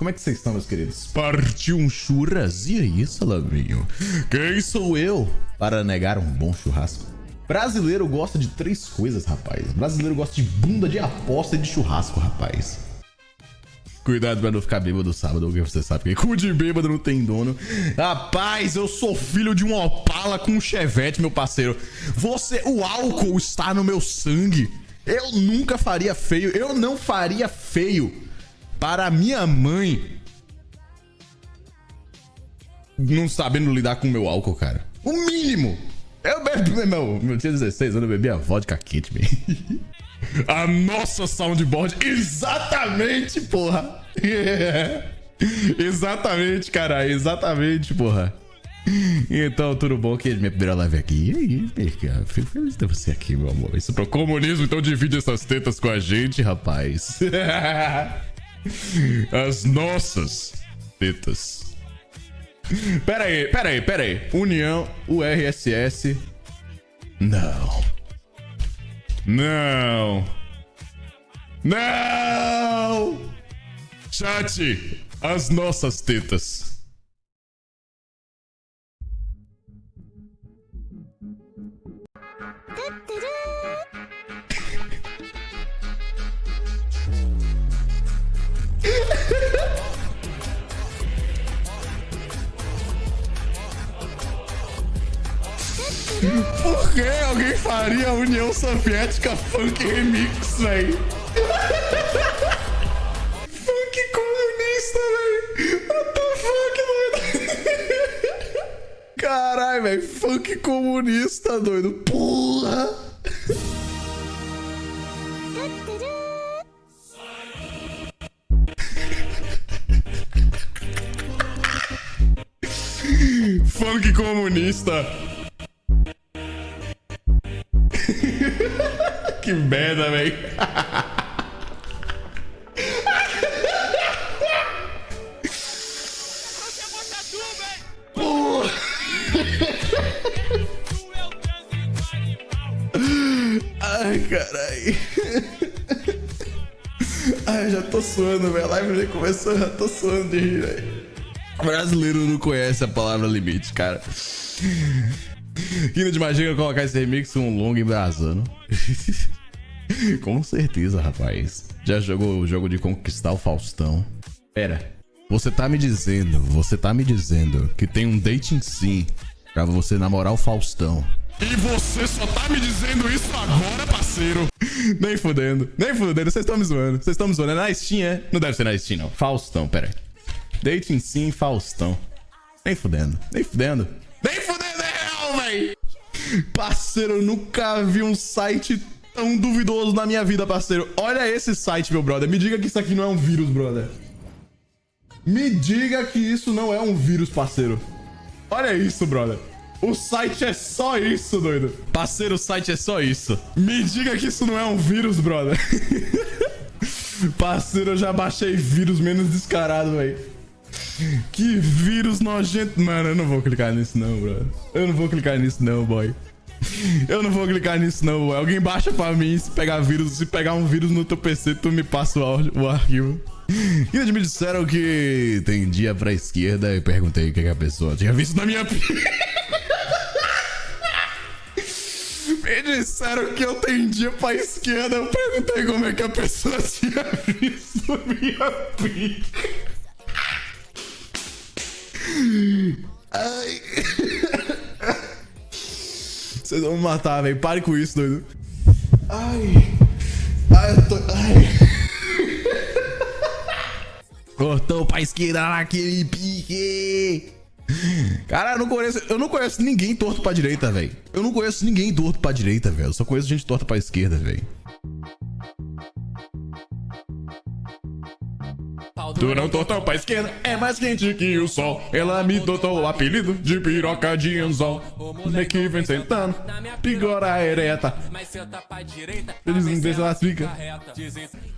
Como é que vocês estão, meus queridos? Partiu um churras? E aí, salaminho? Quem sou eu para negar um bom churrasco? Brasileiro gosta de três coisas, rapaz. Brasileiro gosta de bunda de aposta e de churrasco, rapaz. Cuidado pra não ficar bêbado sábado, porque você sabe que cu de bêbado não tem dono. Rapaz, eu sou filho de um Opala com um Chevette, meu parceiro. Você, o álcool está no meu sangue. Eu nunca faria feio, eu não faria feio para minha mãe não sabendo lidar com o meu álcool, cara. O mínimo. Eu bebi, meu, meu tinha 16 anos, eu bebia vodka kit, man. A nossa soundboard. Exatamente, porra. Exatamente, cara. Exatamente, porra. Então, tudo bom? Que é minha primeira live aqui. E aí, cara? Fico feliz de ter você aqui, meu amor. Isso pro comunismo, então divide essas tetas com a gente, rapaz. As nossas tetas. Pera aí, pera aí, pera aí. União, URSS. Não. Não. Não! Chat, as nossas tetas. Por que alguém faria a União Soviética Funk Remix, véi? funk comunista, véi! What the fuck, doido? Caralho, velho. Funk comunista, doido. Porra! Funk comunista. Que merda, velho. Ai, carai. Ai, já tô suando, velho. A live já começou, já tô suando de rir, velho. Brasileiro não conhece a palavra limite, cara. Quina de Magia colocar esse remix um longo embrasando. com certeza, rapaz. Já jogou o jogo de conquistar o Faustão? Pera, você tá me dizendo, você tá me dizendo que tem um dating sim pra você namorar o Faustão. E você só tá me dizendo isso agora, parceiro? nem fudendo, nem fudendo, vocês estão me zoando. Vocês estão me zoando. É na Steam, é? Não deve ser na Steam, não. Faustão, pera aí. Dating sim, Faustão. Nem fudendo, nem fudendo. Nem fudendo! Velho. Parceiro, eu nunca vi um site tão duvidoso na minha vida, parceiro. Olha esse site, meu brother. Me diga que isso aqui não é um vírus, brother. Me diga que isso não é um vírus, parceiro. Olha isso, brother. O site é só isso, doido. Parceiro, o site é só isso. Me diga que isso não é um vírus, brother. parceiro, eu já baixei vírus menos descarado, velho. Que vírus nojento. Mano, eu não vou clicar nisso não, bro. Eu não vou clicar nisso não, boy. Eu não vou clicar nisso não, boy. Alguém baixa pra mim se pegar vírus. Se pegar um vírus no teu PC, tu me passa o, o arquivo. E eles me disseram que tem dia pra esquerda e perguntei o que, que a pessoa tinha visto na minha Me disseram que eu tendia pra esquerda. Eu perguntei como é que a pessoa tinha visto minha pica. Ai. Vocês vão me matar, velho. Pare com isso, doido. Ai. Ai, eu tô. Ai. Cortou pra esquerda naquele pique. Cara, eu não conheço, eu não conheço ninguém torto pra direita, velho. Eu não conheço ninguém torto pra direita, velho. Eu só conheço gente torta pra esquerda, velho. Durão tortão pra esquerda é mais quente que o sol. Ela me dotou o apelido de piroca de anzol. que vem sentando, pigora ereta. Eles não fica.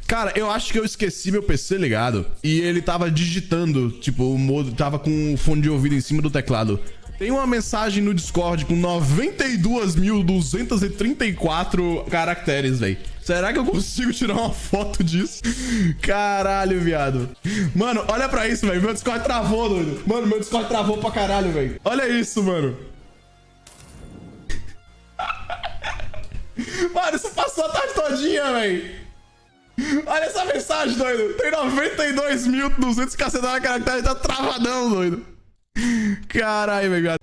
Cara, eu acho que eu esqueci meu PC ligado. E ele tava digitando, tipo, o modo tava com o fone de ouvido em cima do teclado. Tem uma mensagem no Discord com 92.234 caracteres, velho. Será que eu consigo tirar uma foto disso? Caralho, viado. Mano, olha pra isso, velho. Meu Discord travou, doido. Mano, meu Discord travou pra caralho, velho. Olha isso, mano. Mano, isso passou a tarde todinha, velho. Olha essa mensagem, doido. Tem 92.200 cacetada caracteres. Tá travadão, doido. Caralho, velho.